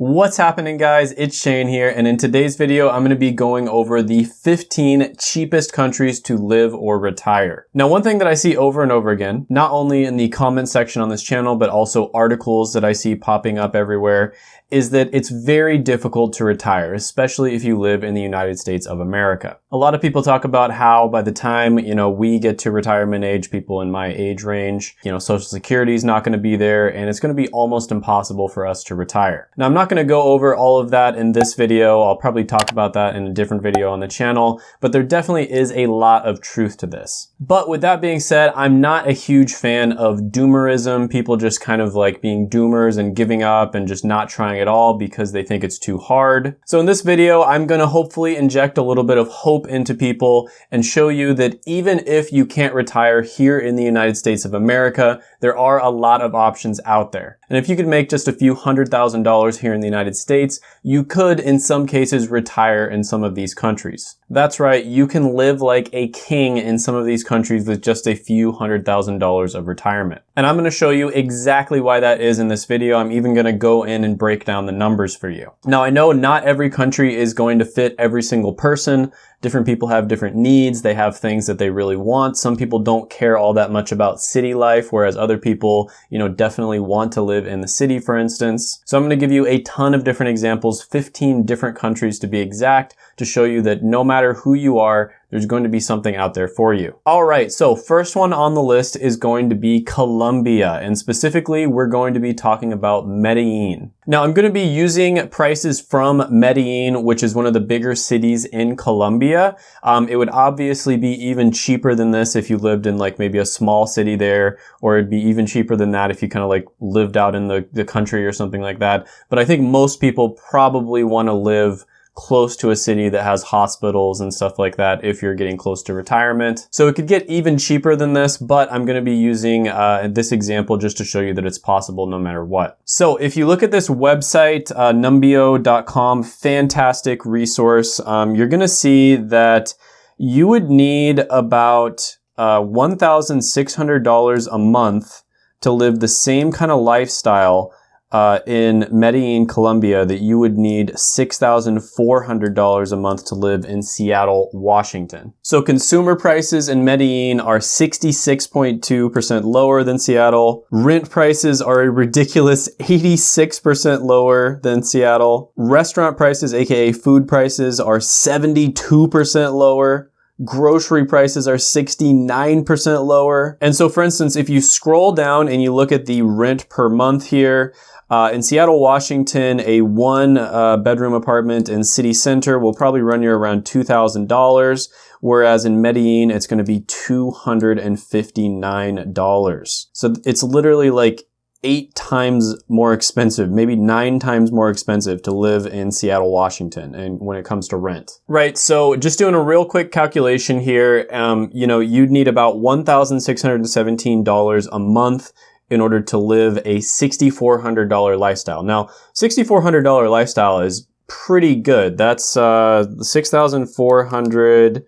What's happening guys? It's Shane here and in today's video I'm going to be going over the 15 cheapest countries to live or retire. Now one thing that I see over and over again, not only in the comment section on this channel but also articles that I see popping up everywhere, is that it's very difficult to retire, especially if you live in the United States of America. A lot of people talk about how by the time, you know, we get to retirement age, people in my age range, you know, social security is not going to be there and it's going to be almost impossible for us to retire. Now I'm not going to go over all of that in this video. I'll probably talk about that in a different video on the channel, but there definitely is a lot of truth to this. But with that being said, I'm not a huge fan of doomerism, people just kind of like being doomers and giving up and just not trying at all because they think it's too hard. So in this video, I'm gonna hopefully inject a little bit of hope into people and show you that even if you can't retire here in the United States of America, there are a lot of options out there. And if you could make just a few hundred thousand dollars here in the United States, you could in some cases retire in some of these countries. That's right, you can live like a king in some of these countries with just a few hundred thousand dollars of retirement. And I'm gonna show you exactly why that is in this video. I'm even gonna go in and break down the numbers for you. Now I know not every country is going to fit every single person. Different people have different needs. They have things that they really want. Some people don't care all that much about city life, whereas other people, you know, definitely want to live in the city, for instance. So I'm going to give you a ton of different examples, 15 different countries to be exact, to show you that no matter who you are, there's going to be something out there for you. All right, so first one on the list is going to be Colombia, and specifically we're going to be talking about Medellin. Now I'm going to be using prices from Medellin, which is one of the bigger cities in Colombia. Um, it would obviously be even cheaper than this if you lived in like maybe a small city there, or it'd be even cheaper than that if you kind of like lived out in the, the country or something like that. But I think most people probably want to live close to a city that has hospitals and stuff like that if you're getting close to retirement. So it could get even cheaper than this, but I'm gonna be using uh, this example just to show you that it's possible no matter what. So if you look at this website, uh, numbeo.com, fantastic resource, um, you're gonna see that you would need about uh, $1,600 a month to live the same kind of lifestyle uh, in Medellin, Colombia, that you would need $6,400 a month to live in Seattle, Washington. So consumer prices in Medellin are 66.2% lower than Seattle. Rent prices are a ridiculous 86% lower than Seattle. Restaurant prices, aka food prices, are 72% lower grocery prices are 69% lower. And so for instance, if you scroll down and you look at the rent per month here, uh, in Seattle, Washington, a one uh, bedroom apartment in city center will probably run you around $2,000, whereas in Medellin, it's going to be $259. So it's literally like eight times more expensive, maybe nine times more expensive to live in Seattle, Washington, and when it comes to rent. Right, so just doing a real quick calculation here, um, you know, you'd need about $1,617 a month in order to live a $6,400 lifestyle. Now, $6,400 lifestyle is pretty good. That's uh, 6,400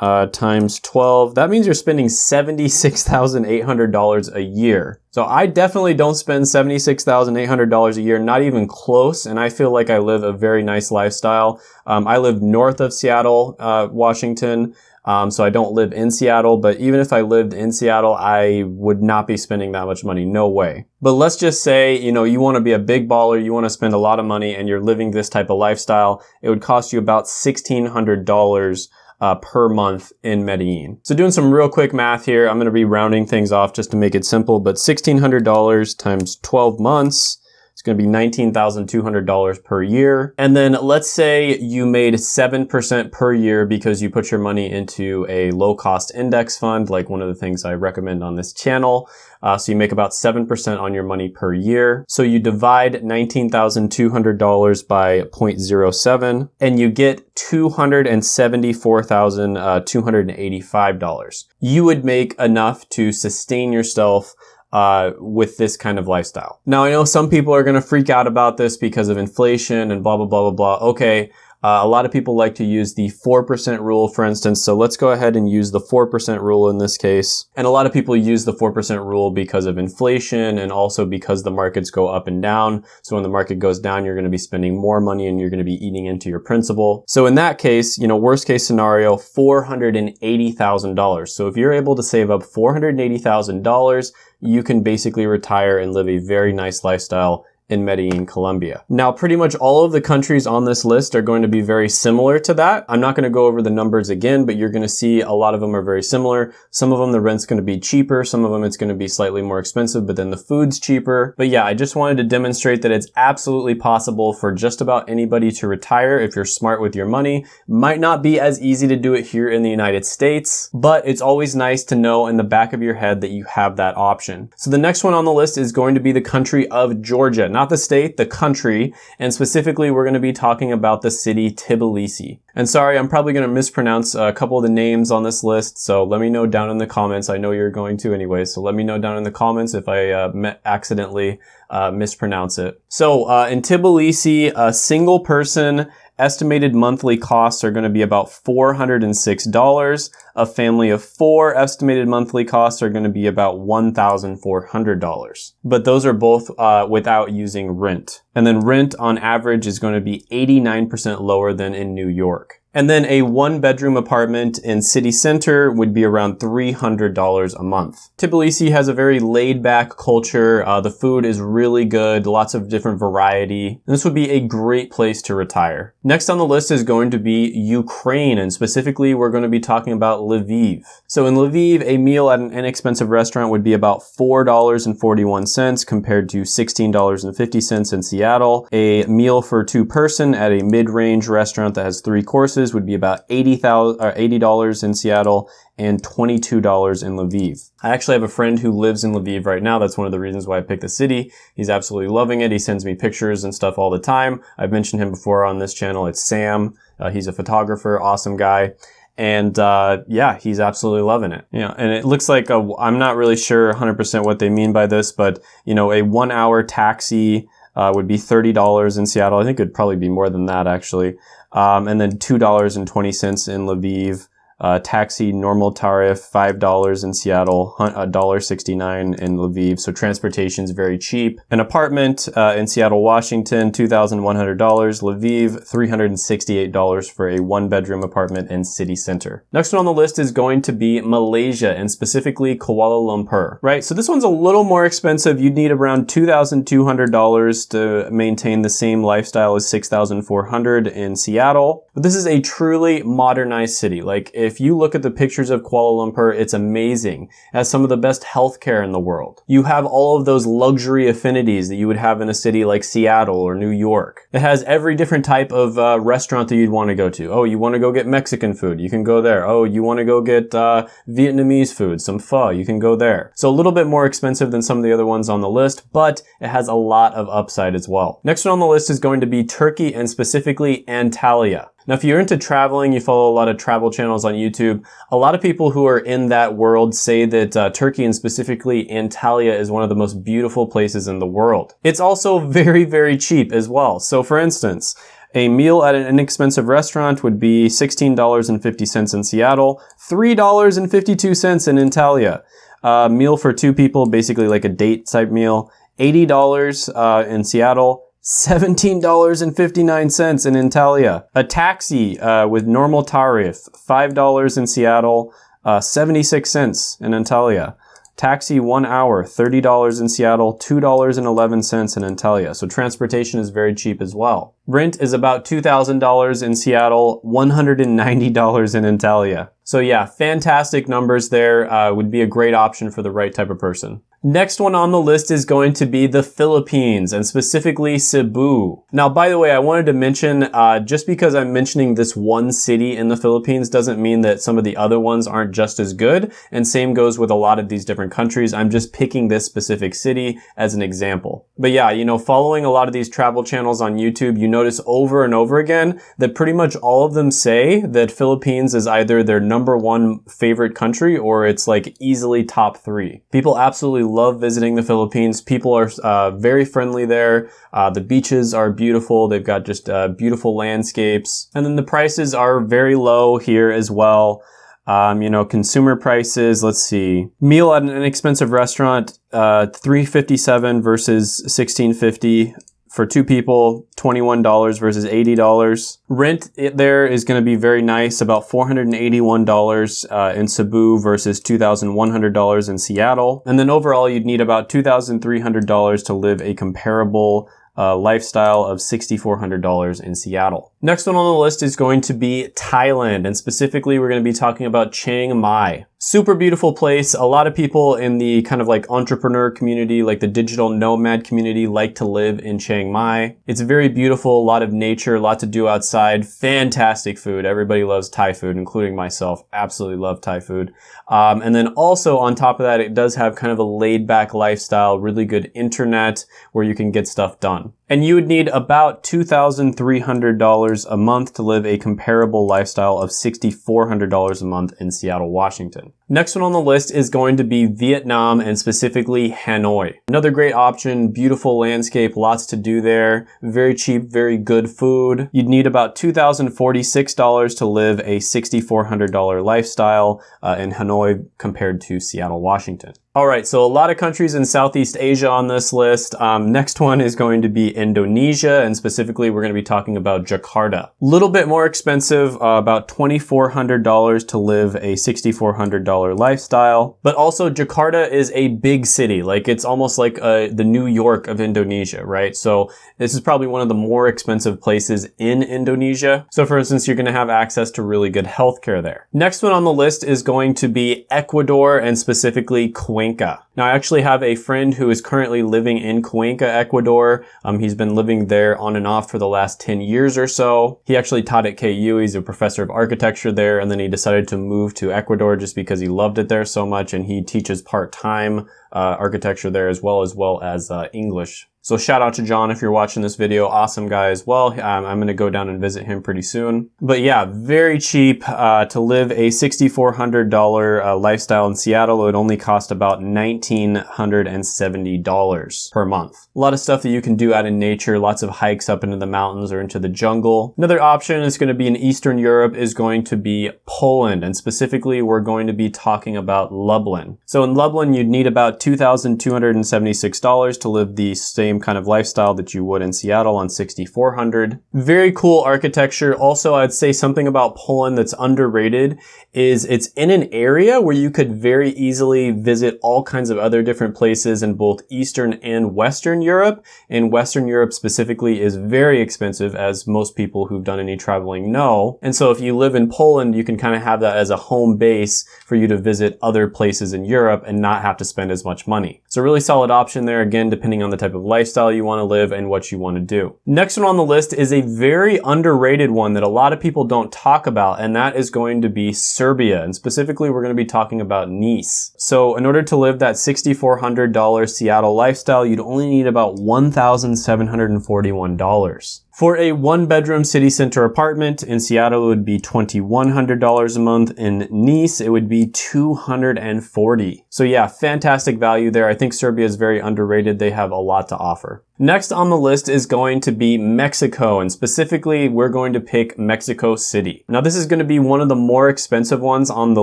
uh, times 12. That means you're spending $76,800 a year. So I definitely don't spend $76,800 a year, not even close. And I feel like I live a very nice lifestyle. Um, I live north of Seattle, uh, Washington. Um, so I don't live in Seattle, but even if I lived in Seattle, I would not be spending that much money. No way. But let's just say, you know, you want to be a big baller, you want to spend a lot of money and you're living this type of lifestyle. It would cost you about $1,600 uh, per month in Medellin. So doing some real quick math here, I'm going to be rounding things off just to make it simple, but $1,600 times 12 months going to be $19,200 per year. And then let's say you made 7% per year because you put your money into a low cost index fund, like one of the things I recommend on this channel. Uh, so you make about 7% on your money per year. So you divide $19,200 by 0.07 and you get $274,285. Uh, you would make enough to sustain yourself uh, with this kind of lifestyle. Now, I know some people are going to freak out about this because of inflation and blah, blah, blah, blah, blah. Okay, Uh, a lot of people like to use the 4% rule, for instance. So let's go ahead and use the 4% rule in this case. And a lot of people use the 4% rule because of inflation and also because the markets go up and down. So when the market goes down, you're going to be spending more money and you're going to be eating into your principal. So in that case, you know, worst case scenario, $480,000. So if you're able to save up $480,000, you can basically retire and live a very nice lifestyle in Medellin, Colombia. Now, pretty much all of the countries on this list are going to be very similar to that. I'm not going to go over the numbers again, but you're going to see a lot of them are very similar. Some of them, the rent's going to be cheaper. Some of them, it's going to be slightly more expensive, but then the food's cheaper. But yeah, I just wanted to demonstrate that it's absolutely possible for just about anybody to retire if you're smart with your money. Might not be as easy to do it here in the United States, but it's always nice to know in the back of your head that you have that option. So the next one on the list is going to be the country of Georgia not the state, the country, and specifically we're going to be talking about the city Tbilisi. And sorry, I'm probably going to mispronounce a couple of the names on this list, so let me know down in the comments. I know you're going to anyway, so let me know down in the comments if I uh, accidentally uh, mispronounce it. So uh, in Tbilisi, a single person Estimated monthly costs are going to be about $406. A family of four estimated monthly costs are going to be about $1,400. But those are both uh, without using rent. And then rent on average is going to be 89% lower than in New York. And then a one bedroom apartment in city center would be around $300 a month. Tbilisi has a very laid back culture. Uh, the food is really good, lots of different variety. And this would be a great place to retire. Next on the list is going to be Ukraine, and specifically we're going to be talking about Lviv. So in Lviv, a meal at an inexpensive restaurant would be about $4.41 compared to $16.50 in Seattle. A meal for two person at a mid-range restaurant that has three courses would be about $80 in Seattle and $22 in Lviv. I actually have a friend who lives in Lviv right now. That's one of the reasons why I picked the city. He's absolutely loving it. He sends me pictures and stuff all the time. I've mentioned him before on this channel. It's Sam. Uh, he's a photographer, awesome guy. And uh, yeah, he's absolutely loving it. Yeah, and it looks like i am not really sure 100% what they mean by this, but you know, a one-hour taxi uh, would be $30 in Seattle. I think it'd probably be more than that actually. Um, and then $2.20 in Lviv. Uh, taxi normal tariff $5 in Seattle, $1.69 in Lviv. So transportation is very cheap. An apartment uh, in Seattle, Washington, $2,100. Lviv, $368 for a one bedroom apartment in city center. Next one on the list is going to be Malaysia and specifically Kuala Lumpur, right? So this one's a little more expensive. You'd need around $2,200 to maintain the same lifestyle as 6,400 in Seattle. But this is a truly modernized city. Like if if you look at the pictures of Kuala Lumpur, it's amazing. It has some of the best healthcare in the world. You have all of those luxury affinities that you would have in a city like Seattle or New York. It has every different type of uh, restaurant that you'd want to go to. Oh, you want to go get Mexican food? You can go there. Oh, you want to go get uh, Vietnamese food, some pho? You can go there. So a little bit more expensive than some of the other ones on the list, but it has a lot of upside as well. Next one on the list is going to be Turkey and specifically Antalya. Now, if you're into traveling, you follow a lot of travel channels on YouTube, a lot of people who are in that world say that uh, Turkey and specifically Antalya is one of the most beautiful places in the world. It's also very, very cheap as well. So for instance, a meal at an inexpensive restaurant would be $16.50 in Seattle, $3.52 in Antalya. A meal for two people, basically like a date type meal, $80 uh, in Seattle, $17.59 in Antalya. A taxi uh, with normal tariff, $5 in Seattle, uh, 76 cents in Antalya. Taxi one hour, $30 in Seattle, $2.11 in Antalya. So transportation is very cheap as well. Rent is about $2,000 in Seattle, $190 in Antalya. So yeah, fantastic numbers there. Uh, would be a great option for the right type of person. Next one on the list is going to be the Philippines and specifically Cebu. Now, by the way, I wanted to mention, uh, just because I'm mentioning this one city in the Philippines doesn't mean that some of the other ones aren't just as good. And same goes with a lot of these different countries. I'm just picking this specific city as an example. But yeah, you know, following a lot of these travel channels on YouTube, you notice over and over again that pretty much all of them say that Philippines is either their number one favorite country or it's like easily top three. People absolutely love visiting the Philippines. People are uh, very friendly there. Uh, the beaches are beautiful. They've got just uh, beautiful landscapes. And then the prices are very low here as well. Um, you know, consumer prices, let's see. Meal at an inexpensive restaurant, uh, 357 versus 1650 for two people, $21 versus $80. Rent there is going to be very nice, about $481 uh, in Cebu versus $2,100 in Seattle. And then overall, you'd need about $2,300 to live a comparable uh, lifestyle of $6,400 in Seattle. Next one on the list is going to be Thailand, and specifically we're going to be talking about Chiang Mai. Super beautiful place. A lot of people in the kind of like entrepreneur community, like the digital nomad community, like to live in Chiang Mai. It's very beautiful, a lot of nature, a lot to do outside, fantastic food. Everybody loves Thai food, including myself. Absolutely love Thai food. Um, and then also on top of that, it does have kind of a laid back lifestyle, really good internet where you can get stuff done. And you would need about $2,300 a month to live a comparable lifestyle of $6,400 a month in Seattle, Washington. Next one on the list is going to be Vietnam and specifically Hanoi. Another great option, beautiful landscape, lots to do there, very cheap, very good food. You'd need about $2,046 to live a $6,400 lifestyle uh, in Hanoi compared to Seattle, Washington. All right, so a lot of countries in Southeast Asia on this list. Um, next one is going to be Indonesia, and specifically we're going to be talking about Jakarta. A little bit more expensive, uh, about $2,400 to live a $6,400 lifestyle. But also Jakarta is a big city. Like it's almost like uh, the New York of Indonesia, right? So this is probably one of the more expensive places in Indonesia. So for instance, you're going to have access to really good healthcare there. Next one on the list is going to be Ecuador and specifically Cuenca. Cuenca. Now, I actually have a friend who is currently living in Cuenca, Ecuador. Um, he's been living there on and off for the last 10 years or so. He actually taught at KU. He's a professor of architecture there, and then he decided to move to Ecuador just because he loved it there so much, and he teaches part-time uh, architecture there as well as well as uh, English so shout out to John if you're watching this video. Awesome guy as well. Um, I'm going to go down and visit him pretty soon. But yeah, very cheap uh, to live a $6,400 uh, lifestyle in Seattle. It would only cost about $1,970 per month. A lot of stuff that you can do out in nature, lots of hikes up into the mountains or into the jungle. Another option is going to be in Eastern Europe is going to be Poland. And specifically, we're going to be talking about Lublin. So in Lublin, you'd need about $2,276 to live the same same kind of lifestyle that you would in Seattle on 6400. Very cool architecture. Also, I'd say something about Poland that's underrated is it's in an area where you could very easily visit all kinds of other different places in both Eastern and Western Europe. And Western Europe specifically is very expensive as most people who've done any traveling know. And so if you live in Poland, you can kind of have that as a home base for you to visit other places in Europe and not have to spend as much money. A really solid option there, again, depending on the type of life lifestyle you want to live and what you want to do. Next one on the list is a very underrated one that a lot of people don't talk about, and that is going to be Serbia. And specifically, we're going to be talking about Nice. So in order to live that $6,400 Seattle lifestyle, you'd only need about $1,741. For a one bedroom city center apartment in Seattle, it would be $2,100 a month. In Nice, it would be 240. So yeah, fantastic value there. I think Serbia is very underrated. They have a lot to offer. Next on the list is going to be Mexico, and specifically, we're going to pick Mexico City. Now, this is going to be one of the more expensive ones on the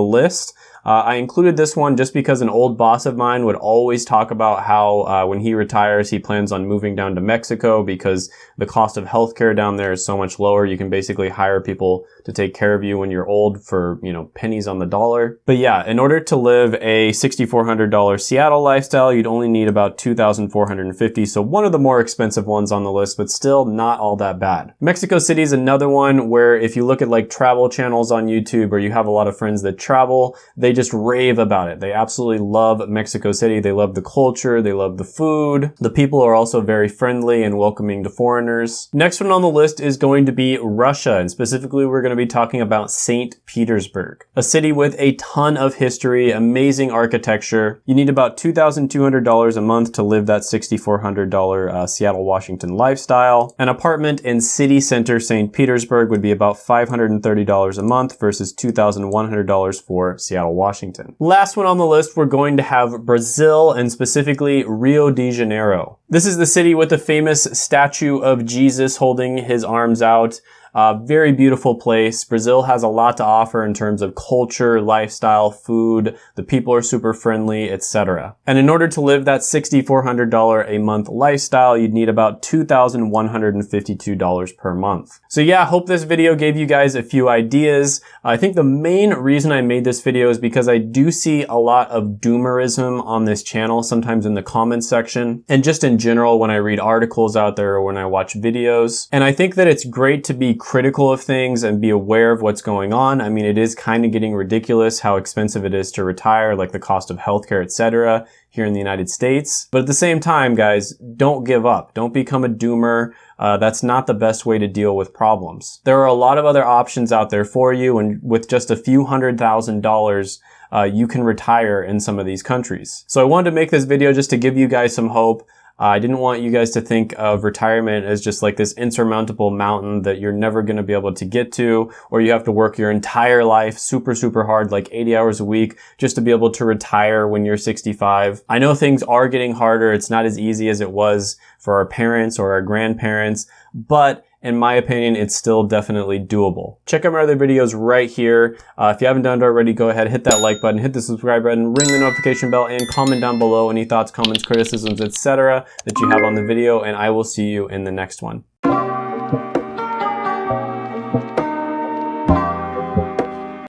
list. Uh, I included this one just because an old boss of mine would always talk about how uh, when he retires, he plans on moving down to Mexico because the cost of healthcare down there is so much lower. You can basically hire people to take care of you when you're old for, you know, pennies on the dollar. But yeah, in order to live a $6,400 Seattle lifestyle, you'd only need about 2,450. So one of the more expensive ones on the list, but still not all that bad. Mexico City is another one where if you look at like travel channels on YouTube or you have a lot of friends that travel, they just rave about it. They absolutely love Mexico City. They love the culture. They love the food. The people are also very friendly and welcoming to foreigners. Next one on the list is going to be Russia. And specifically, we're going to be talking about St. Petersburg, a city with a ton of history, amazing architecture. You need about $2,200 a month to live that $6,400 uh, Seattle, Washington lifestyle. An apartment in city center St. Petersburg would be about $530 a month versus $2,100 for Seattle, Washington. Last one on the list, we're going to have Brazil and specifically Rio de Janeiro. This is the city with the famous statue of Jesus holding his arms out. Uh, very beautiful place. Brazil has a lot to offer in terms of culture, lifestyle, food. The people are super friendly, etc. And in order to live that $6,400 a month lifestyle, you'd need about $2,152 per month. So yeah, I hope this video gave you guys a few ideas. I think the main reason I made this video is because I do see a lot of doomerism on this channel, sometimes in the comments section, and just in general when I read articles out there or when I watch videos. And I think that it's great to be critical of things and be aware of what's going on. I mean, it is kind of getting ridiculous how expensive it is to retire, like the cost of healthcare, etc. here in the United States. But at the same time, guys, don't give up. Don't become a doomer. Uh, that's not the best way to deal with problems. There are a lot of other options out there for you, and with just a few hundred thousand dollars, uh, you can retire in some of these countries. So I wanted to make this video just to give you guys some hope. Uh, I didn't want you guys to think of retirement as just like this insurmountable mountain that you're never going to be able to get to, or you have to work your entire life super, super hard, like 80 hours a week, just to be able to retire when you're 65. I know things are getting harder. It's not as easy as it was for our parents or our grandparents, but in my opinion, it's still definitely doable. Check out my other videos right here. Uh, if you haven't done it already, go ahead, hit that like button, hit the subscribe button, ring the notification bell, and comment down below any thoughts, comments, criticisms, etc. that you have on the video, and I will see you in the next one.